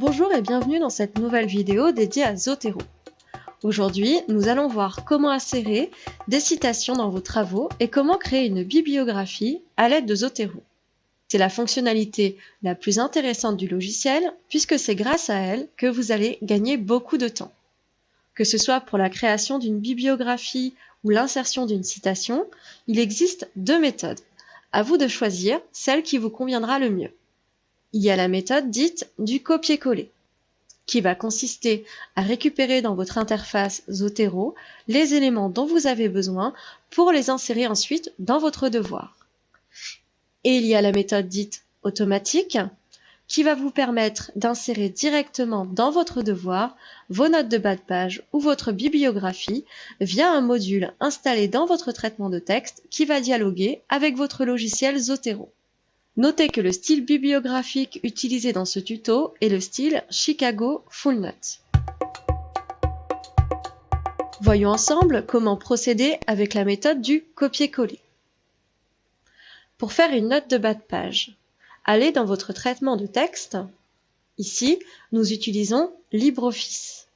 Bonjour et bienvenue dans cette nouvelle vidéo dédiée à Zotero. Aujourd'hui, nous allons voir comment insérer des citations dans vos travaux et comment créer une bibliographie à l'aide de Zotero. C'est la fonctionnalité la plus intéressante du logiciel puisque c'est grâce à elle que vous allez gagner beaucoup de temps. Que ce soit pour la création d'une bibliographie ou l'insertion d'une citation, il existe deux méthodes. À vous de choisir celle qui vous conviendra le mieux. Il y a la méthode dite du copier-coller, qui va consister à récupérer dans votre interface Zotero les éléments dont vous avez besoin pour les insérer ensuite dans votre devoir. Et il y a la méthode dite automatique, qui va vous permettre d'insérer directement dans votre devoir vos notes de bas de page ou votre bibliographie via un module installé dans votre traitement de texte qui va dialoguer avec votre logiciel Zotero. Notez que le style bibliographique utilisé dans ce tuto est le style Chicago Full Note. Voyons ensemble comment procéder avec la méthode du copier-coller. Pour faire une note de bas de page, allez dans votre traitement de texte. Ici, nous utilisons LibreOffice.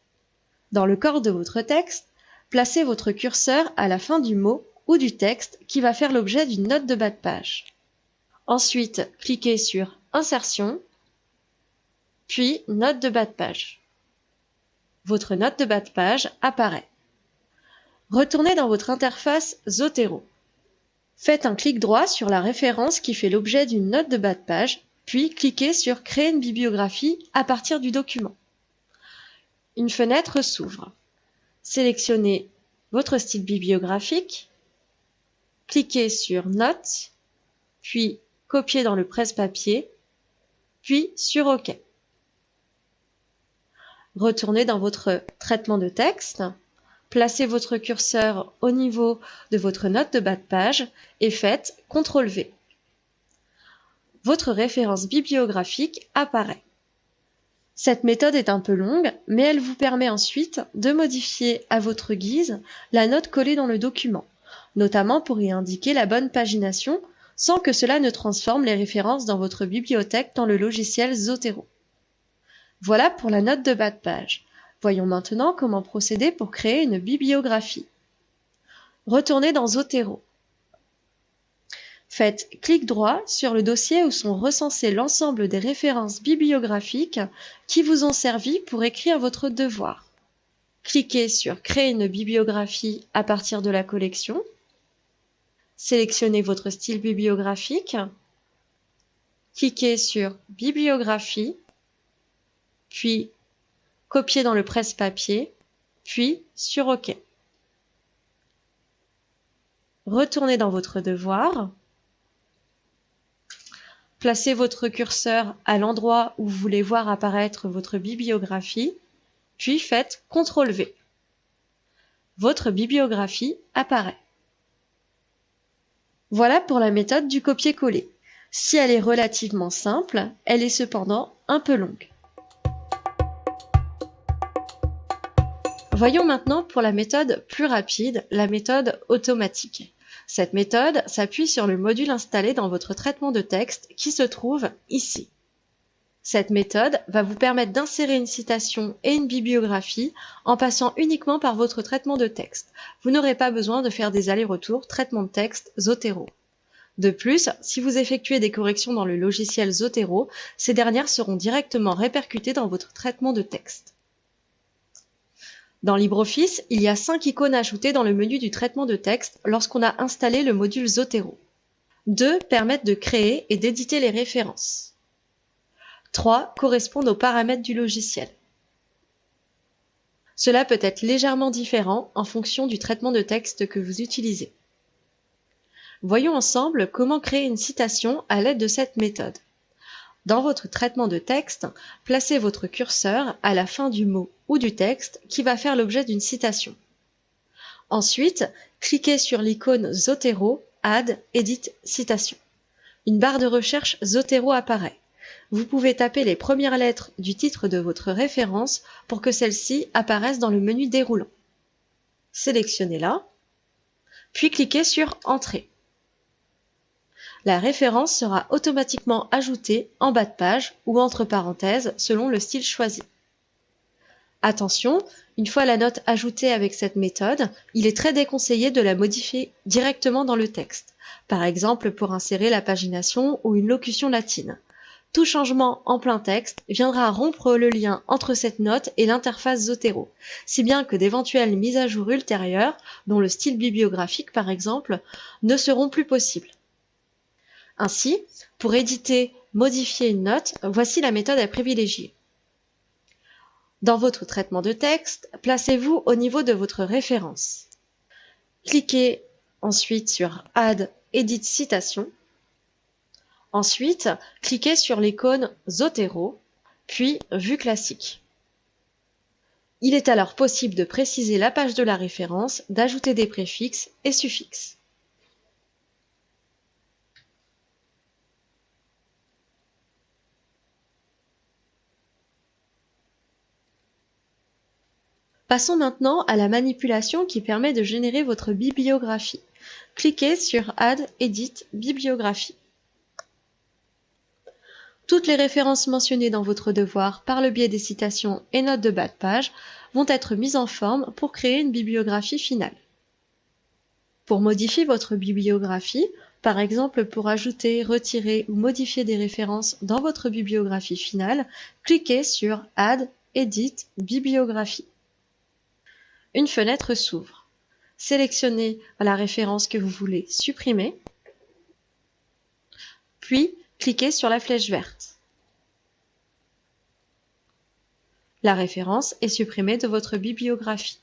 Dans le corps de votre texte, placez votre curseur à la fin du mot ou du texte qui va faire l'objet d'une note de bas de page. Ensuite, cliquez sur Insertion, puis Note de bas de page. Votre note de bas de page apparaît. Retournez dans votre interface Zotero. Faites un clic droit sur la référence qui fait l'objet d'une note de bas de page, puis cliquez sur Créer une bibliographie à partir du document. Une fenêtre s'ouvre. Sélectionnez votre style bibliographique, cliquez sur Notes, puis copier dans le presse-papier, puis sur OK. Retournez dans votre traitement de texte, placez votre curseur au niveau de votre note de bas de page et faites CTRL V. Votre référence bibliographique apparaît. Cette méthode est un peu longue, mais elle vous permet ensuite de modifier à votre guise la note collée dans le document, notamment pour y indiquer la bonne pagination sans que cela ne transforme les références dans votre bibliothèque dans le logiciel Zotero. Voilà pour la note de bas de page. Voyons maintenant comment procéder pour créer une bibliographie. Retournez dans Zotero. Faites clic droit sur le dossier où sont recensées l'ensemble des références bibliographiques qui vous ont servi pour écrire votre devoir. Cliquez sur Créer une bibliographie à partir de la collection Sélectionnez votre style bibliographique, cliquez sur Bibliographie, puis Copier dans le presse-papier, puis sur OK. Retournez dans votre devoir, placez votre curseur à l'endroit où vous voulez voir apparaître votre bibliographie, puis faites CTRL V. Votre bibliographie apparaît. Voilà pour la méthode du copier-coller. Si elle est relativement simple, elle est cependant un peu longue. Voyons maintenant pour la méthode plus rapide, la méthode automatique. Cette méthode s'appuie sur le module installé dans votre traitement de texte qui se trouve ici. Cette méthode va vous permettre d'insérer une citation et une bibliographie en passant uniquement par votre traitement de texte. Vous n'aurez pas besoin de faire des allers-retours traitement de texte Zotero. De plus, si vous effectuez des corrections dans le logiciel Zotero, ces dernières seront directement répercutées dans votre traitement de texte. Dans LibreOffice, il y a 5 icônes ajoutées dans le menu du traitement de texte lorsqu'on a installé le module Zotero. Deux permettent de créer et d'éditer les références. 3 correspondent aux paramètres du logiciel. Cela peut être légèrement différent en fonction du traitement de texte que vous utilisez. Voyons ensemble comment créer une citation à l'aide de cette méthode. Dans votre traitement de texte, placez votre curseur à la fin du mot ou du texte qui va faire l'objet d'une citation. Ensuite, cliquez sur l'icône Zotero, Add, Edit, Citation. Une barre de recherche Zotero apparaît vous pouvez taper les premières lettres du titre de votre référence pour que celle-ci apparaisse dans le menu déroulant. Sélectionnez-la, puis cliquez sur Entrée. La référence sera automatiquement ajoutée en bas de page ou entre parenthèses selon le style choisi. Attention, une fois la note ajoutée avec cette méthode, il est très déconseillé de la modifier directement dans le texte, par exemple pour insérer la pagination ou une locution latine. Tout changement en plein texte viendra rompre le lien entre cette note et l'interface Zotero, si bien que d'éventuelles mises à jour ultérieures, dont le style bibliographique par exemple, ne seront plus possibles. Ainsi, pour éditer, modifier une note, voici la méthode à privilégier. Dans votre traitement de texte, placez-vous au niveau de votre référence. Cliquez ensuite sur Add Edit Citation. Ensuite, cliquez sur l'icône Zotero, puis Vue classique. Il est alors possible de préciser la page de la référence, d'ajouter des préfixes et suffixes. Passons maintenant à la manipulation qui permet de générer votre bibliographie. Cliquez sur Add Edit Bibliographie. Toutes les références mentionnées dans votre devoir par le biais des citations et notes de bas de page vont être mises en forme pour créer une bibliographie finale. Pour modifier votre bibliographie, par exemple pour ajouter, retirer ou modifier des références dans votre bibliographie finale, cliquez sur Add Edit Bibliographie une fenêtre s'ouvre. Sélectionnez la référence que vous voulez supprimer, puis cliquez sur la flèche verte. La référence est supprimée de votre bibliographie.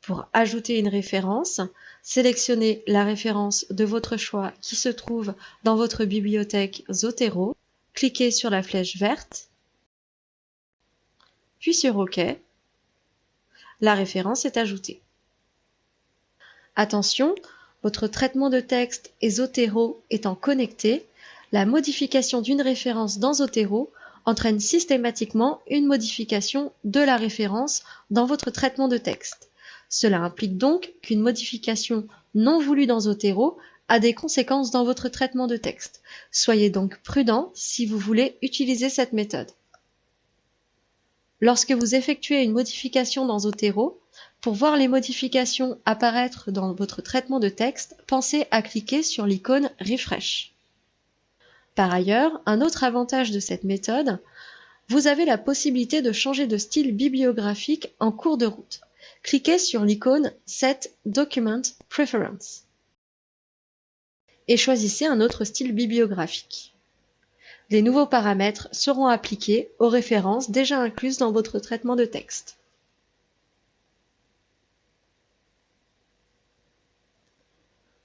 Pour ajouter une référence, sélectionnez la référence de votre choix qui se trouve dans votre bibliothèque Zotero, cliquez sur la flèche verte, puis sur OK, la référence est ajoutée. Attention, votre traitement de texte et Zotero étant connecté, la modification d'une référence dans Zotero entraîne systématiquement une modification de la référence dans votre traitement de texte. Cela implique donc qu'une modification non voulue dans Zotero a des conséquences dans votre traitement de texte. Soyez donc prudent si vous voulez utiliser cette méthode. Lorsque vous effectuez une modification dans Zotero, pour voir les modifications apparaître dans votre traitement de texte, pensez à cliquer sur l'icône Refresh. Par ailleurs, un autre avantage de cette méthode, vous avez la possibilité de changer de style bibliographique en cours de route. Cliquez sur l'icône Set Document Preference et choisissez un autre style bibliographique. Les nouveaux paramètres seront appliqués aux références déjà incluses dans votre traitement de texte.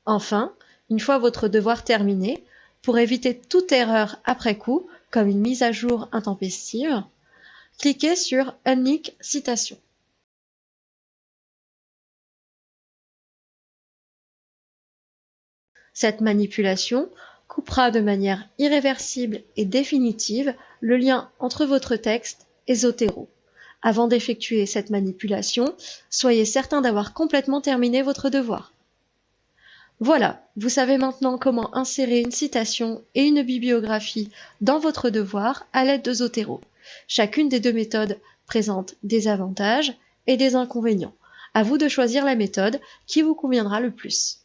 Enfin, une fois votre devoir terminé, pour éviter toute erreur après coup, comme une mise à jour intempestive, cliquez sur Unique Citation. Cette manipulation coupera de manière irréversible et définitive le lien entre votre texte et Zotero. Avant d'effectuer cette manipulation, soyez certain d'avoir complètement terminé votre devoir. Voilà, vous savez maintenant comment insérer une citation et une bibliographie dans votre devoir à l'aide de Zotero. Chacune des deux méthodes présente des avantages et des inconvénients. À vous de choisir la méthode qui vous conviendra le plus.